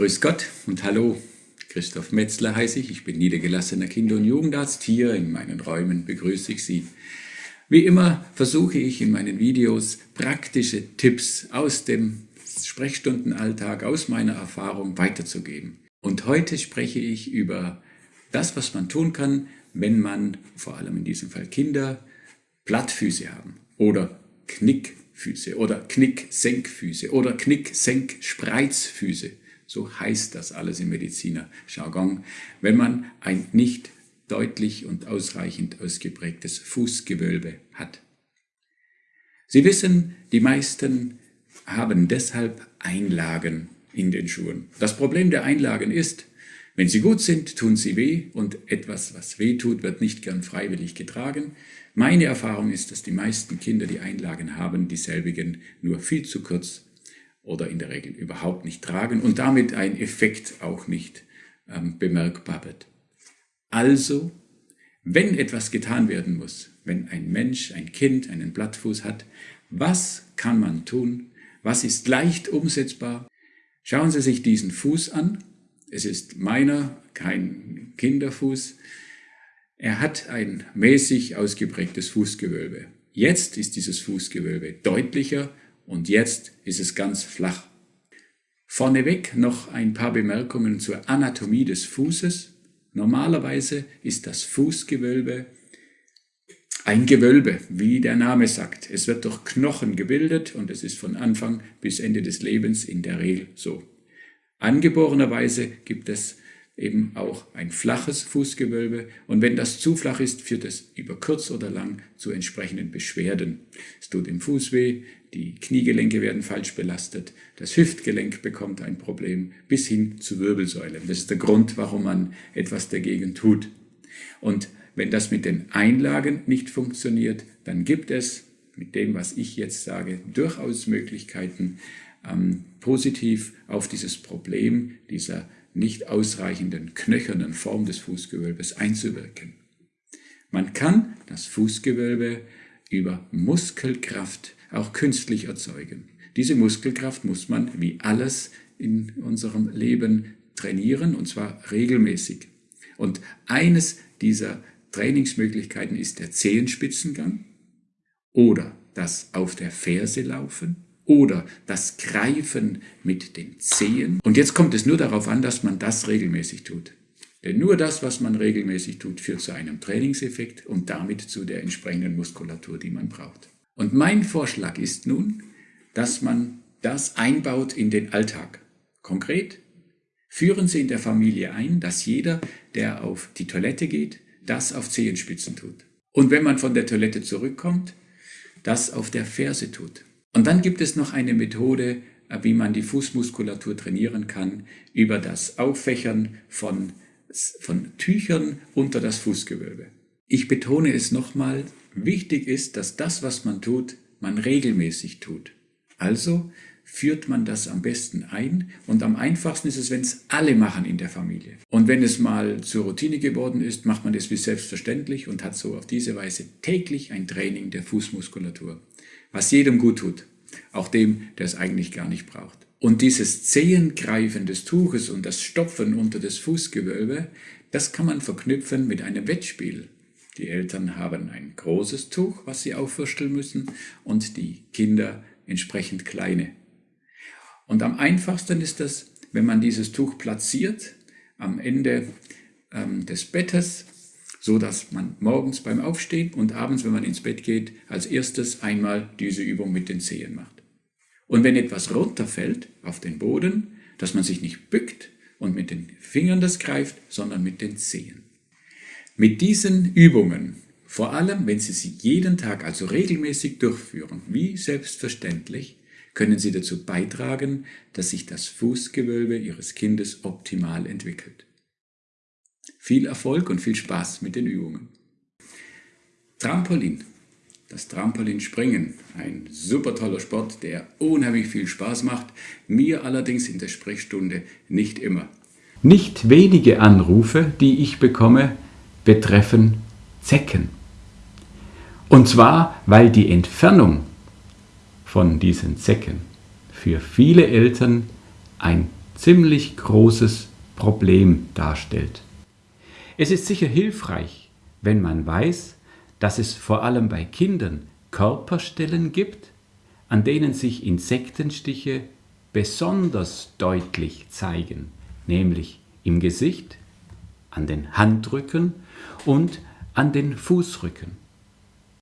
Grüß Gott und hallo. Christoph Metzler heiße ich. Ich bin niedergelassener Kinder- und Jugendarzt. Hier in meinen Räumen begrüße ich Sie. Wie immer versuche ich in meinen Videos praktische Tipps aus dem Sprechstundenalltag, aus meiner Erfahrung weiterzugeben. Und heute spreche ich über das, was man tun kann, wenn man, vor allem in diesem Fall Kinder, Plattfüße haben oder Knickfüße oder Knick-Senkfüße oder Knick-Senk-Spreizfüße. So heißt das alles im Mediziner-Jargon, wenn man ein nicht deutlich und ausreichend ausgeprägtes Fußgewölbe hat. Sie wissen, die meisten haben deshalb Einlagen in den Schuhen. Das Problem der Einlagen ist, wenn sie gut sind, tun sie weh und etwas, was weh tut, wird nicht gern freiwillig getragen. Meine Erfahrung ist, dass die meisten Kinder, die Einlagen haben, dieselbigen nur viel zu kurz oder in der Regel überhaupt nicht tragen und damit ein Effekt auch nicht ähm, bemerkbar wird. Also, wenn etwas getan werden muss, wenn ein Mensch, ein Kind einen Blattfuß hat, was kann man tun? Was ist leicht umsetzbar? Schauen Sie sich diesen Fuß an. Es ist meiner, kein Kinderfuß. Er hat ein mäßig ausgeprägtes Fußgewölbe. Jetzt ist dieses Fußgewölbe deutlicher und jetzt ist es ganz flach. Vorneweg noch ein paar Bemerkungen zur Anatomie des Fußes. Normalerweise ist das Fußgewölbe ein Gewölbe, wie der Name sagt. Es wird durch Knochen gebildet und es ist von Anfang bis Ende des Lebens in der Regel so. Angeborenerweise gibt es eben auch ein flaches Fußgewölbe und wenn das zu flach ist, führt es über kurz oder lang zu entsprechenden Beschwerden. Es tut im Fuß weh, die Kniegelenke werden falsch belastet, das Hüftgelenk bekommt ein Problem bis hin zu Wirbelsäule. Das ist der Grund, warum man etwas dagegen tut. Und wenn das mit den Einlagen nicht funktioniert, dann gibt es mit dem, was ich jetzt sage, durchaus Möglichkeiten, ähm, positiv auf dieses Problem dieser nicht ausreichenden knöchernen Form des Fußgewölbes einzuwirken. Man kann das Fußgewölbe über Muskelkraft auch künstlich erzeugen. Diese Muskelkraft muss man wie alles in unserem Leben trainieren und zwar regelmäßig. Und eines dieser Trainingsmöglichkeiten ist der Zehenspitzengang oder das auf der Ferse laufen oder das Greifen mit den Zehen. Und jetzt kommt es nur darauf an, dass man das regelmäßig tut. Denn nur das, was man regelmäßig tut, führt zu einem Trainingseffekt und damit zu der entsprechenden Muskulatur, die man braucht. Und mein Vorschlag ist nun, dass man das einbaut in den Alltag. Konkret führen Sie in der Familie ein, dass jeder, der auf die Toilette geht, das auf Zehenspitzen tut. Und wenn man von der Toilette zurückkommt, das auf der Ferse tut. Und dann gibt es noch eine Methode, äh, wie man die Fußmuskulatur trainieren kann, über das Auffächern von, von Tüchern unter das Fußgewölbe. Ich betone es nochmal, wichtig ist, dass das, was man tut, man regelmäßig tut. Also führt man das am besten ein und am einfachsten ist es, wenn es alle machen in der Familie. Und wenn es mal zur Routine geworden ist, macht man es wie selbstverständlich und hat so auf diese Weise täglich ein Training der Fußmuskulatur, was jedem gut tut, auch dem, der es eigentlich gar nicht braucht. Und dieses Zehengreifen des Tuches und das Stopfen unter das Fußgewölbe, das kann man verknüpfen mit einem Wettspiel. Die Eltern haben ein großes Tuch, was sie aufwürsteln müssen, und die Kinder entsprechend kleine. Und am einfachsten ist das, wenn man dieses Tuch platziert am Ende ähm, des Bettes, so dass man morgens beim Aufstehen und abends, wenn man ins Bett geht, als erstes einmal diese Übung mit den Zehen macht. Und wenn etwas runterfällt auf den Boden, dass man sich nicht bückt und mit den Fingern das greift, sondern mit den Zehen. Mit diesen Übungen, vor allem wenn Sie sie jeden Tag, also regelmäßig durchführen, wie selbstverständlich, können Sie dazu beitragen, dass sich das Fußgewölbe Ihres Kindes optimal entwickelt. Viel Erfolg und viel Spaß mit den Übungen. Trampolin. Das Trampolinspringen, ein super toller Sport, der unheimlich viel Spaß macht, mir allerdings in der Sprechstunde nicht immer. Nicht wenige Anrufe, die ich bekomme, betreffen Zecken. Und zwar, weil die Entfernung von diesen Zecken für viele Eltern ein ziemlich großes Problem darstellt. Es ist sicher hilfreich, wenn man weiß, dass es vor allem bei Kindern Körperstellen gibt, an denen sich Insektenstiche besonders deutlich zeigen, nämlich im Gesicht, an den Handrücken und an den Fußrücken.